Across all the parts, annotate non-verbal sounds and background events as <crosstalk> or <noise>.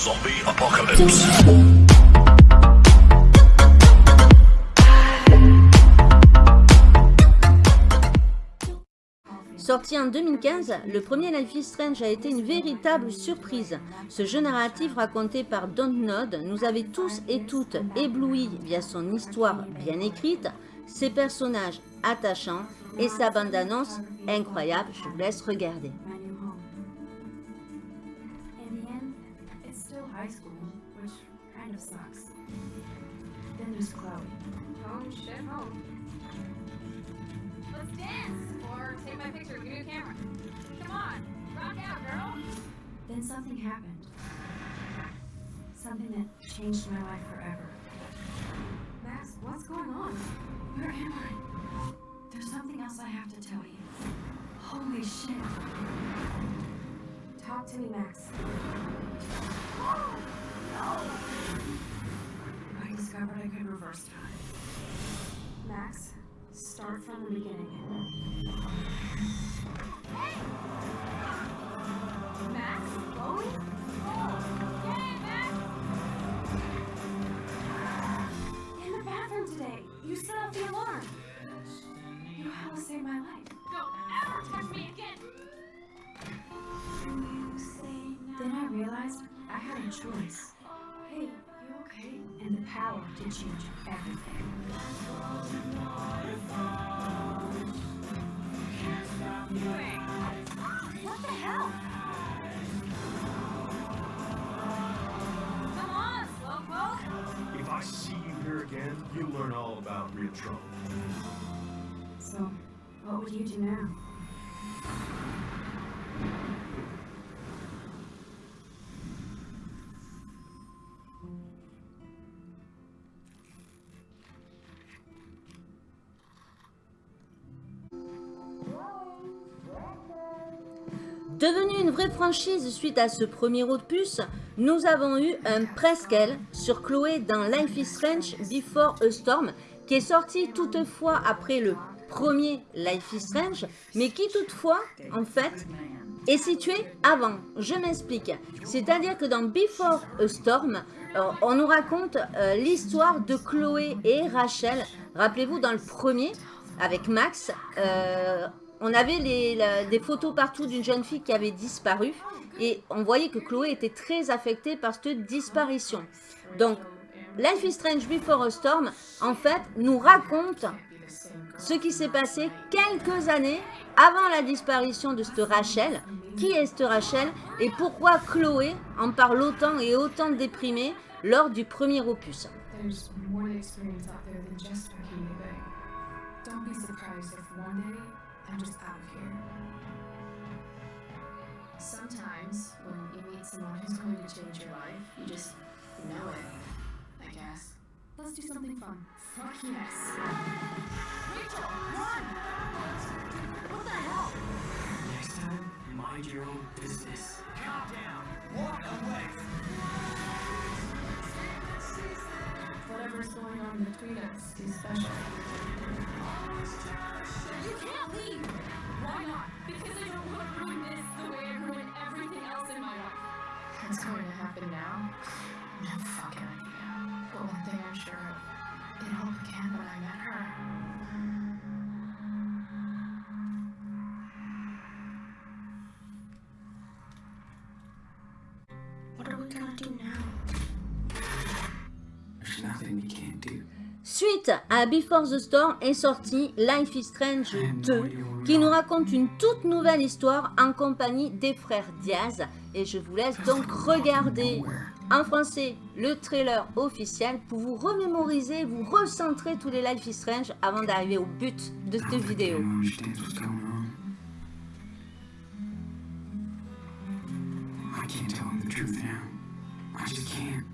Zombie Apocalypse. Sorti en 2015, le premier Life is Strange a été une véritable surprise. Ce jeu narratif raconté par Dontnod nous avait tous et toutes éblouis via son histoire bien écrite, ses personnages attachants et sa bande-annonce incroyable. Je vous laisse regarder. Then there's Chloe. Home, shit, home. Let's dance! Or take my picture, give me a camera. Come on, rock out, girl! Then something happened. Something that changed my life forever. Max, what's going on? Where am I? There's something else I have to tell you. Holy shit. Talk to me, Max. <gasps> I could reverse time. Max, start from the beginning. Oh, yay, Max! In the bathroom today, you set off the alarm. You helped save my life. Don't ever touch me again! Then I realized I had a choice. To change everything. What the hell? Come on, Slowpoke! If I see you here again, you'll learn all about real trouble. So, what would you do now? Devenue une vraie franchise suite à ce premier opus, nous avons eu un presqu'elle sur Chloé dans Life is Strange Before a Storm, qui est sorti toutefois après le premier Life is Strange, mais qui toutefois, en fait, est situé avant. Je m'explique. C'est-à-dire que dans Before a Storm, euh, on nous raconte euh, l'histoire de Chloé et Rachel. Rappelez-vous, dans le premier, avec Max, euh, on avait des photos partout d'une jeune fille qui avait disparu. Et on voyait que Chloé était très affectée par cette disparition. Donc, Life is Strange Before a Storm, en fait, nous raconte ce qui s'est passé quelques années avant la disparition de cette Rachel. Qui est cette Rachel et pourquoi Chloé en parle autant et autant déprimée lors du premier opus? I'm just out of here. Sometimes when you meet someone who's going to change your life, you just know it, I guess. Let's do something fun. Fuck yes. Rachel, run! What the hell? Next time, mind your own business. Whatever's going on between us is special. You can't leave! Why not? Because I don't want to ruin this the way I ruined everything else in my life. What's going to happen now? No fucking idea. But one thing I'm sure of, it all began when I met her. Suite à Before the Storm est sorti Life is Strange 2 qui nous raconte une toute nouvelle histoire en compagnie des frères Diaz et je vous laisse donc regarder en français le trailer officiel pour vous remémoriser, vous recentrer tous les Life is Strange avant d'arriver au but de cette vidéo. I can't tell him the truth now. I just can't.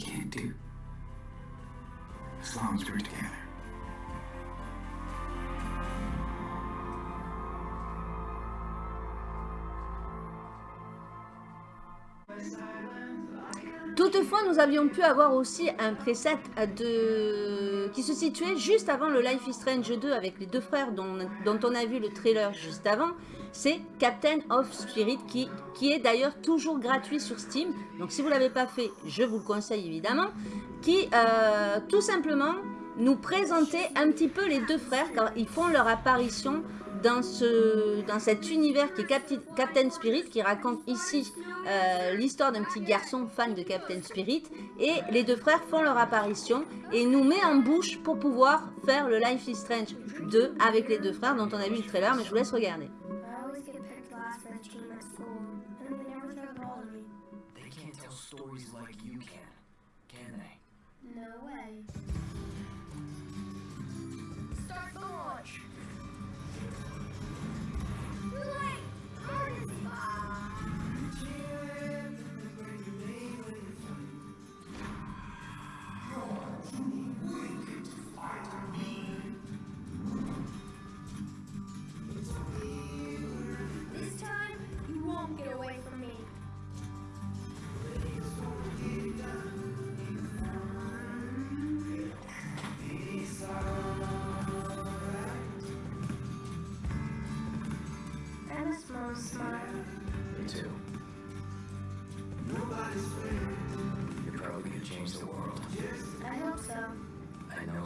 Can't do. As long as we're together. Toutefois, nous avions pu avoir aussi un preset qui se situait juste avant le Life is Strange 2 avec les deux frères dont, dont on a vu le trailer juste avant. C'est Captain of Spirit qui, qui est d'ailleurs toujours gratuit sur Steam. Donc si vous ne l'avez pas fait, je vous le conseille évidemment. Qui euh, tout simplement nous présentait un petit peu les deux frères car ils font leur apparition dans, ce, dans cet univers qui est Captain Spirit, qui raconte ici euh, l'histoire d'un petit garçon fan de Captain Spirit. Et les deux frères font leur apparition et nous met en bouche pour pouvoir faire le Life is Strange 2 avec les deux frères dont on a vu le trailer, mais je vous laisse regarder. Stories like you can, can they? No way.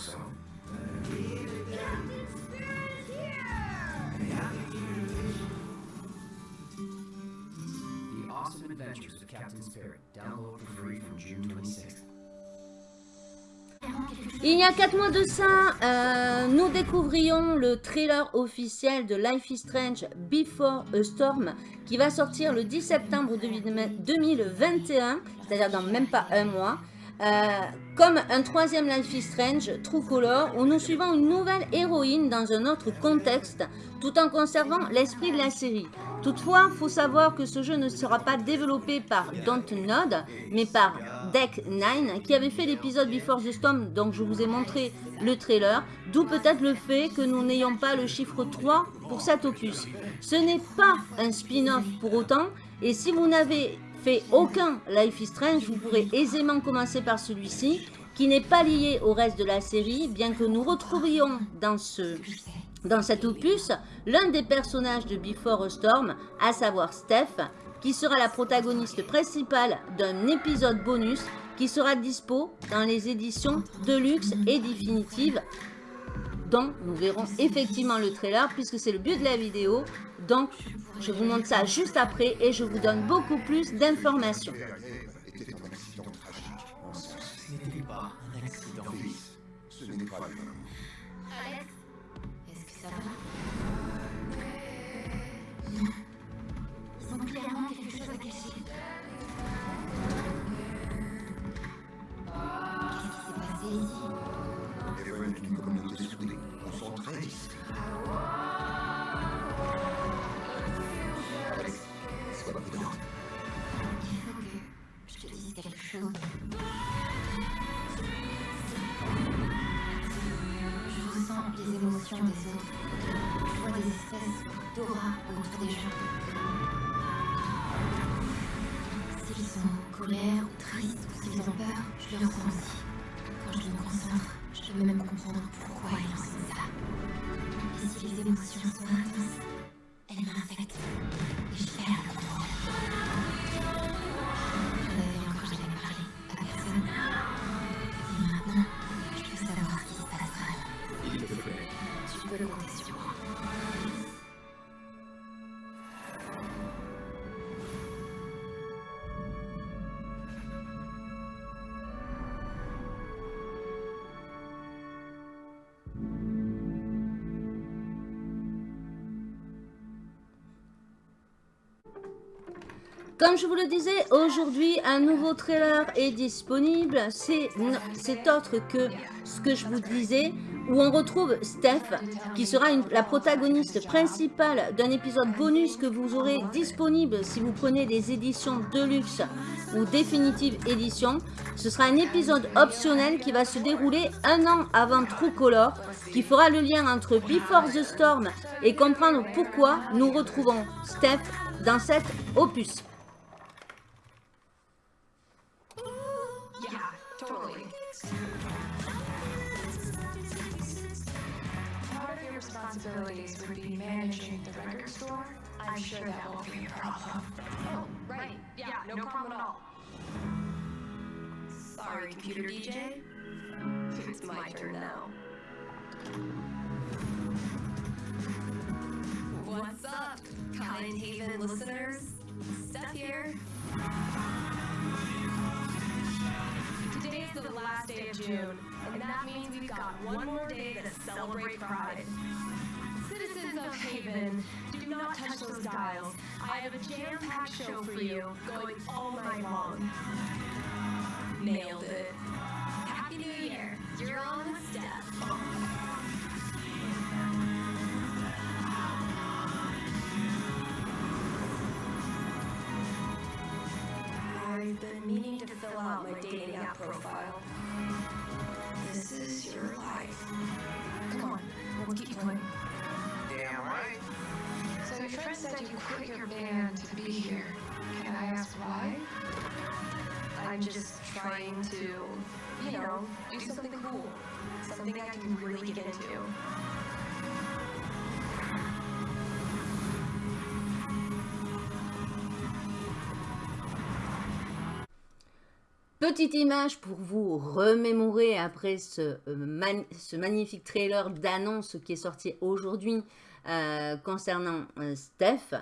I know so. The Awesome Adventures of Captain Spirit. Download for free from June 26th. Il y a 4 mois de ça, euh, nous découvrions le trailer officiel de Life is Strange Before a Storm qui va sortir le 10 septembre 2021, c'est-à-dire dans même pas un mois. Euh, comme un troisième Life is Strange, True Color, où nous suivons une nouvelle héroïne dans un autre contexte, tout en conservant l'esprit de la série. Toutefois, il faut savoir que ce jeu ne sera pas développé par Dontnod, mais par Deck 9, qui avait fait l'épisode Before the Storm, donc je vous ai montré le trailer, d'où peut-être le fait que nous n'ayons pas le chiffre 3 pour cet opus. Ce n'est pas un spin-off pour autant, et si vous n'avez fait aucun Life is Strange, vous pourrez aisément commencer par celui-ci, qui n'est pas lié au reste de la série, bien que nous retrouvions dans ce dans cet opus l'un des personnages de Before a Storm, à savoir Steph, qui sera la protagoniste principale d'un épisode bonus qui sera dispo dans les éditions Deluxe et Définitive, dont nous verrons effectivement le trailer, puisque c'est le but de la vidéo. Donc, je vous montre ça juste après et je vous donne beaucoup plus d'informations. était un accident tragique. En sens. Ce n'était pas un accident. Ce n'est pas. Alex Est-ce que ça va? Des gens. S'ils sont en colère ou tristes ou s'ils ont peur, je le ressens aussi. Quand je me concentre, je peux même comprendre pourquoi ils ressentent ça. Et si les émotions Comme je vous le disais, aujourd'hui, un nouveau trailer est disponible. C'est autre que ce que je vous disais, où on retrouve Steph, qui sera la protagoniste principale d'un épisode bonus que vous aurez disponible si vous prenez des éditions Deluxe ou Définitive Édition. Ce sera un épisode optionnel qui va se dérouler un an avant True Color, qui fera le lien entre Before the Storm et comprendre pourquoi nous retrouvons Steph dans cet opus. Responsibilities would be managing the record store. I'm sure that won't be a problem. Oh, right. Yeah, no problem at all. Sorry, computer DJ. It's my turn now. What's up, Kind Haven listeners? Steph here. Today's the last day of June, and that means we've got one more day to celebrate Pride. Citizens of Haven, do not touch those dials. I have a jam-packed show for you, going all night long. Nailed it. Happy New Year. You're on with Steph. I've been meaning to fill out my dating app profile. Quit your band to be here. Can I ask why? I'm just trying to, you know, do something cool. Something I can really get into. Petite image pour vous remémorer après ce, euh, man- ce magnifique trailer d'annonce qui est sorti aujourd'hui concernant euh, Steph.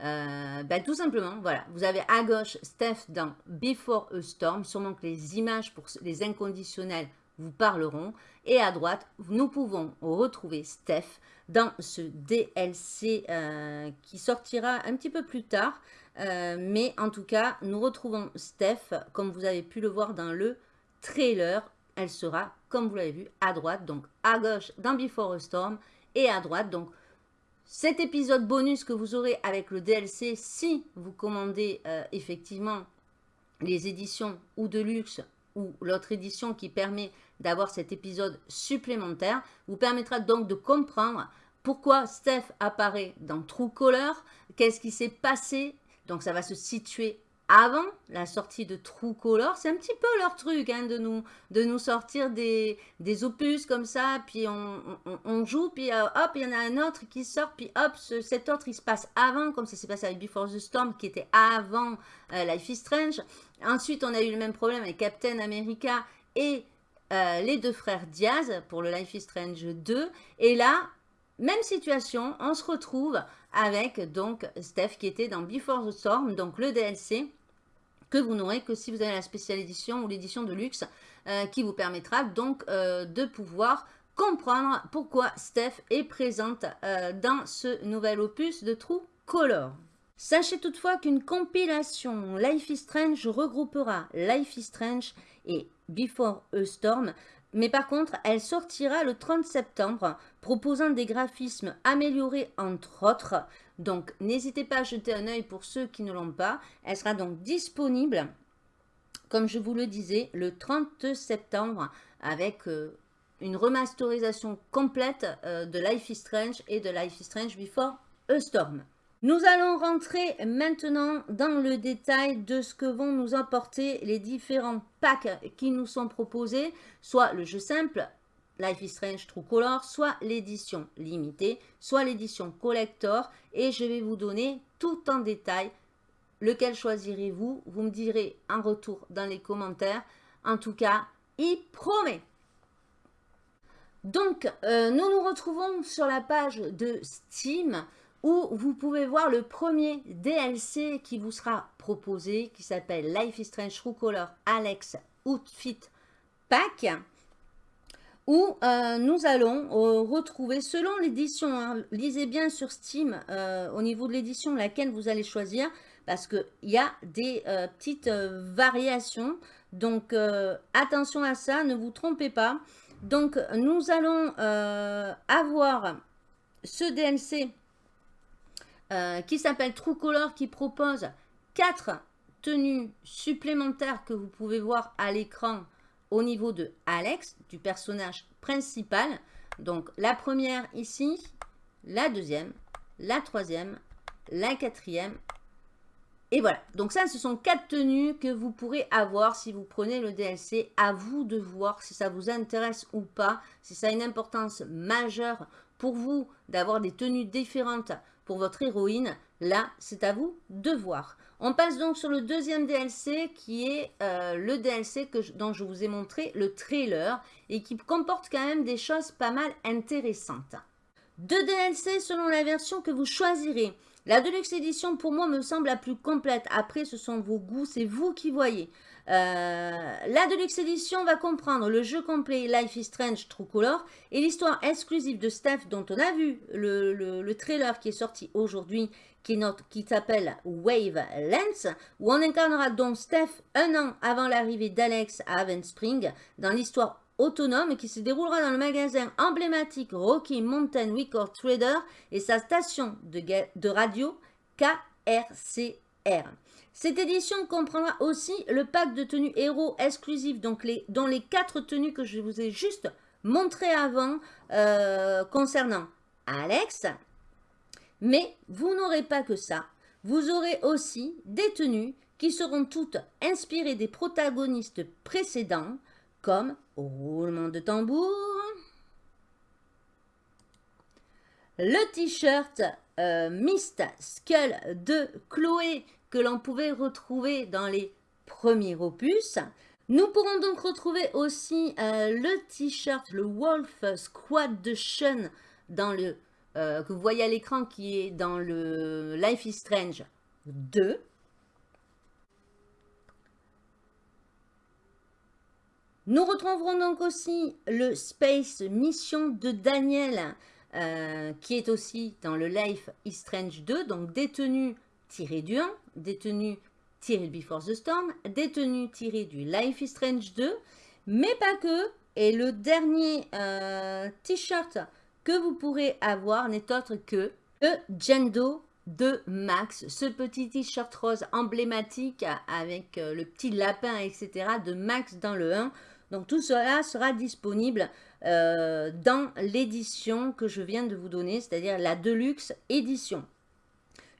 Euh, bah, tout simplement, voilà, vous avez à gauche Steph dans Before a Storm, sûrement que les images pour les inconditionnels vous parleront. Et à droite, nous pouvons retrouver Steph dans ce DLC euh, qui sortira un petit peu plus tard. Euh, mais en tout cas, nous retrouvons Steph, comme vous avez pu le voir dans le trailer. Elle sera, comme vous l'avez vu, à droite, donc à gauche dans Before a Storm, et à droite, donc cet épisode bonus que vous aurez avec le DLC si vous commandez euh, effectivement les éditions ou de luxe ou l'autre édition qui permet d'avoir cet épisode supplémentaire vous permettra donc de comprendre pourquoi Steph apparaît dans True Color, qu'est-ce qui s'est passé. Donc ça va se situer avant la sortie de True Color. C'est un petit peu leur truc hein, de, nous, de nous sortir des, des opus comme ça, puis on, on- joue, puis euh, hop, il y en a un autre qui sort, puis hop, ce- cet autre il se passe avant, comme ça s'est passé avec Before the Storm qui était avant euh, Life is Strange. Ensuite, on a eu le même problème avec Captain America et euh, les deux frères Diaz pour le Life is Strange 2. Et là, même situation, on se retrouve avec donc Steph qui était dans Before the Storm, donc le DLC que vous n'aurez que si vous avez la spéciale édition ou l'édition de luxe euh, qui vous permettra donc euh, de pouvoir comprendre pourquoi Steph est présente euh, dans ce nouvel opus de True Color. Sachez toutefois qu'une compilation Life is Strange regroupera Life is Strange et Before a Storm, mais par contre, elle sortira le 30 septembre, proposant des graphismes améliorés entre autres. Donc, n'hésitez pas à jeter un œil pour ceux qui ne l'ont pas. Elle sera donc disponible, comme je vous le disais, le 30 septembre avec euh, une remasterisation complète euh, de Life is Strange et de Life is Strange Before a Storm. Nous allons rentrer maintenant dans le détail de ce que vont nous apporter les différents packs qui nous sont proposés, soit le jeu simple, Life is Strange True Color, soit l'édition limitée, soit l'édition collector, et je vais vous donner tout en détail lequel choisirez-vous? Vous me direz en retour dans les commentaires. En tout cas, il promet. Donc, euh, nous nous retrouvons sur la page de Steam où vous pouvez voir le premier DLC qui vous sera proposé, qui s'appelle Life is Strange True Color Alex Outfit Pack, où euh, nous allons euh, retrouver, selon l'édition, hein, lisez bien sur Steam, euh, au niveau de l'édition, laquelle vous allez choisir, parce qu'il y a des petites variations, donc attention à ça, ne vous trompez pas. Donc, nous allons avoir ce DLC euh, qui s'appelle True Color qui propose quatre tenues supplémentaires que vous pouvez voir à l'écran au niveau de Alex, du personnage principal. Donc, la première ici, la deuxième, la troisième, la quatrième et voilà, donc ça, ce sont quatre tenues que vous pourrez avoir si vous prenez le DLC. À vous de voir si ça vous intéresse ou pas, si ça a une importance majeure pour vous d'avoir des tenues différentes pour votre héroïne. Là, c'est à vous de voir. On passe donc sur le deuxième DLC qui est euh, le DLC dont je vous ai montré le trailer et qui comporte quand même des choses pas mal intéressantes. Deux DLC selon la version que vous choisirez. La Deluxe Edition, pour moi, me semble la plus complète. Après, ce sont vos goûts, c'est vous qui voyez. Euh, la Deluxe Edition va comprendre le jeu complet Life is Strange True Color et l'histoire exclusive de Steph dont on a vu le, trailer qui est sorti aujourd'hui qui, s'appelle Wave Lens où on incarnera donc Steph un an avant l'arrivée d'Alex à Haven Spring dans l'histoire autonome qui se déroulera dans le magasin emblématique Rocky Mountain Record Trader et sa station de, radio Cette édition comprendra aussi le pack de tenues héros exclusifs, donc dont les quatre tenues que je vous ai juste montrées avant euh, concernant Alex. Mais vous n'aurez pas que ça. Vous aurez aussi des tenues qui seront toutes inspirées des protagonistes précédents, comme roulement de tambour, le t-shirt euh, Mist Skull de Chloé que l'on pouvait retrouver dans les premiers opus. Nous pourrons donc retrouver aussi euh, le t-shirt, le Wolf Squad de Sean dans le, euh, que vous voyez à l'écran qui est dans le Life is Strange 2. Nous retrouverons donc aussi le Space Mission de Daniel, euh, qui est aussi dans le Life is Strange 2, donc détenu tiré du 1, détenu tiré Before the Storm, détenu tiré du Life is Strange 2, mais pas que. Et le dernier euh, t-shirt que vous pourrez avoir n'est autre que le Jendo de Max, ce petit t-shirt rose emblématique avec euh, le petit lapin, etc. de Max dans le 1. Donc tout cela sera disponible euh, dans l'édition que je viens de vous donner, c'est-à-dire la Deluxe édition.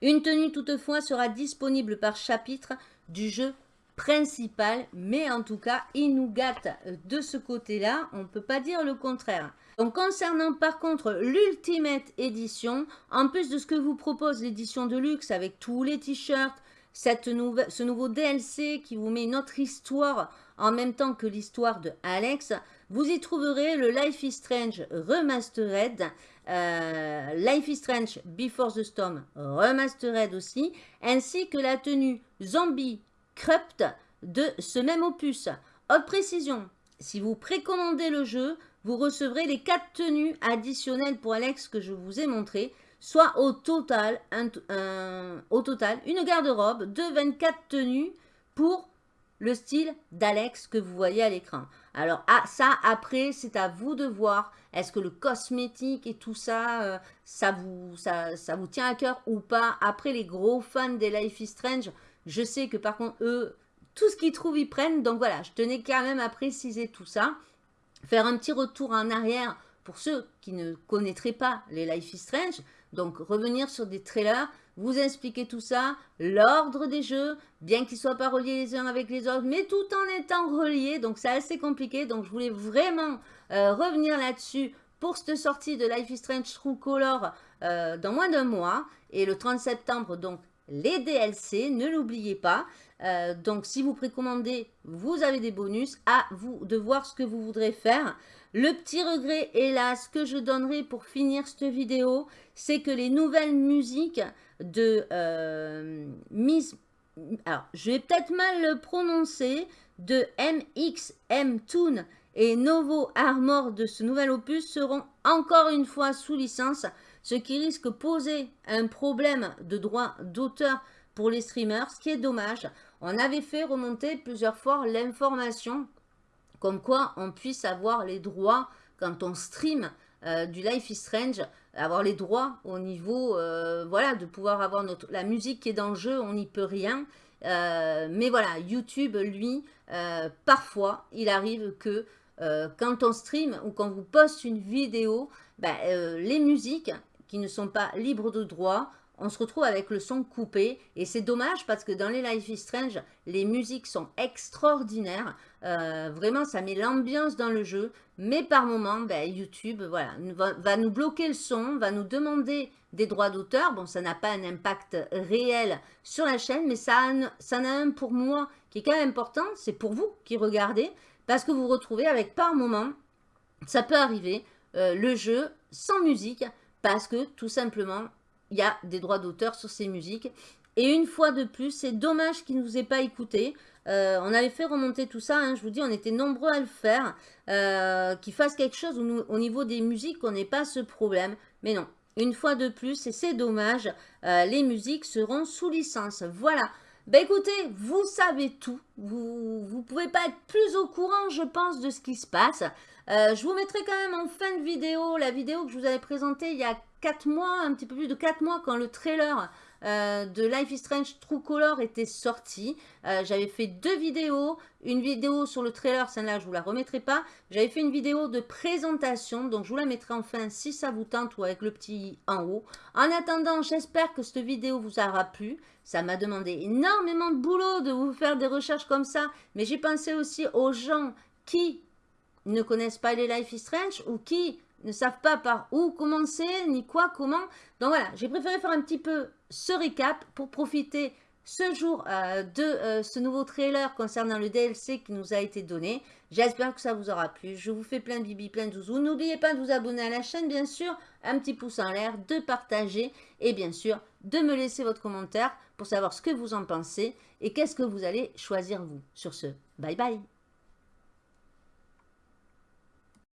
Une tenue toutefois sera disponible par chapitre du jeu principal, mais en tout cas, il nous gâte de ce côté-là, on ne peut pas dire le contraire. Donc concernant par contre l'Ultimate Edition, en plus de ce que vous propose l'édition de luxe avec tous les t-shirts, ce nouveau DLC qui vous met une autre histoire en même temps que l'histoire de Alex, vous y trouverez le Life is Strange Remastered, euh, Life is Strange Before the Storm Remastered aussi, ainsi que la tenue Zombie Crypt de ce même opus. Autre précision, si vous précommandez le jeu, vous recevrez les quatre tenues additionnelles pour Alex que je vous ai montré, soit au total, au total une garde-robe de 24 tenues pour le style d'Alex que vous voyez à l'écran. Alors ah, ça, après, c'est à vous de voir. Est-ce que le cosmétique et tout ça, euh, ça, vous, ça, ça, vous tient à cœur ou pas? Après, les gros fans des Life is Strange, je sais que par contre, eux, tout ce qu'ils trouvent, ils prennent. Donc voilà, je tenais quand même à préciser tout ça. Faire un petit retour en arrière pour ceux qui ne connaîtraient pas les Life is Strange. Donc revenir sur des trailers vous expliquer tout ça, l'ordre des jeux, bien qu'ils ne soient pas reliés les uns avec les autres, mais tout en étant reliés, donc c'est assez compliqué, donc je voulais vraiment euh, revenir là-dessus pour cette sortie de Life is Strange True Color euh, dans moins d'un mois, et le 30 septembre, donc les DLC, ne l'oubliez pas. Euh, donc si vous précommandez, vous avez des bonus, à vous de voir ce que vous voudrez faire. Le petit regret, hélas, que je donnerai pour finir cette vidéo, c'est que les nouvelles musiques de euh, Miss... Alors, je vais peut-être mal le prononcer, de MXM Toon et Novo Armor de ce nouvel opus seront encore une fois sous licence, ce qui risque de poser un problème de droit d'auteur pour les streamers, ce qui est dommage. On avait fait remonter plusieurs fois l'information comme quoi on puisse avoir les droits quand on stream euh, du Life is Strange, avoir les droits au niveau, euh, voilà, de pouvoir avoir la musique qui est dans le jeu, on n'y peut rien. Euh, mais voilà, YouTube, lui, parfois, il arrive que quand on stream ou quand vous poste une vidéo, ben, les musiques qui ne sont pas libres de droit, on se retrouve avec le son coupé et c'est dommage parce que dans les Life is Strange, les musiques sont extraordinaires. Euh, vraiment, ça met l'ambiance dans le jeu. Mais par moment, ben, YouTube voilà, va, nous bloquer le son, va nous demander des droits d'auteur. Bon, ça n'a pas un impact réel sur la chaîne, mais ça, ça en a un pour moi qui est quand même important. C'est pour vous qui regardez parce que vous vous retrouvez avec par moment, ça peut arriver, euh, le jeu sans musique parce que tout simplement, il y a des droits d'auteur sur ces musiques. Et une fois de plus, c'est dommage qu'il ne nous ait pas écouté. Euh, on avait fait remonter tout ça, hein, je vous dis, on était nombreux à le faire. Euh, qu'il fasse quelque chose au, niveau des musiques, qu'on n'ait pas ce problème. Mais non, une fois de plus, et c'est dommage, euh, les musiques seront sous licence. Voilà. Ben écoutez, vous savez tout. Vous ne pouvez pas être plus au courant, je pense, de ce qui se passe. Je vous mettrai quand même en fin de vidéo la vidéo que je vous avais présentée il y a 4 mois, un petit peu plus de 4 mois, quand le trailer euh, de Life is Strange True Color était sorti. Euh, j'avais fait deux vidéos. Une vidéo sur le trailer, celle-là, je vous la remettrai pas. J'avais fait une vidéo de présentation, donc je vous la mettrai enfin si ça vous tente ou avec le petit en haut. En attendant, j'espère que cette vidéo vous aura plu. Ça m'a demandé énormément de boulot de vous faire des recherches comme ça, mais j'ai pensé aussi aux gens qui ne connaissent pas les Life is Strange ou qui ne savent pas par où commencer, ni quoi, comment. Donc voilà, j'ai préféré faire un petit peu ce récap pour profiter ce jour euh, de euh, ce nouveau trailer concernant le DLC qui nous a été donné. J'espère que ça vous aura plu. Je vous fais plein de bibi, plein de zouzous. N'oubliez pas de vous abonner à la chaîne, bien sûr. Un petit pouce en l'air, de partager et bien sûr de me laisser votre commentaire pour savoir ce que vous en pensez et qu'est-ce que vous allez choisir vous. Sur ce, bye bye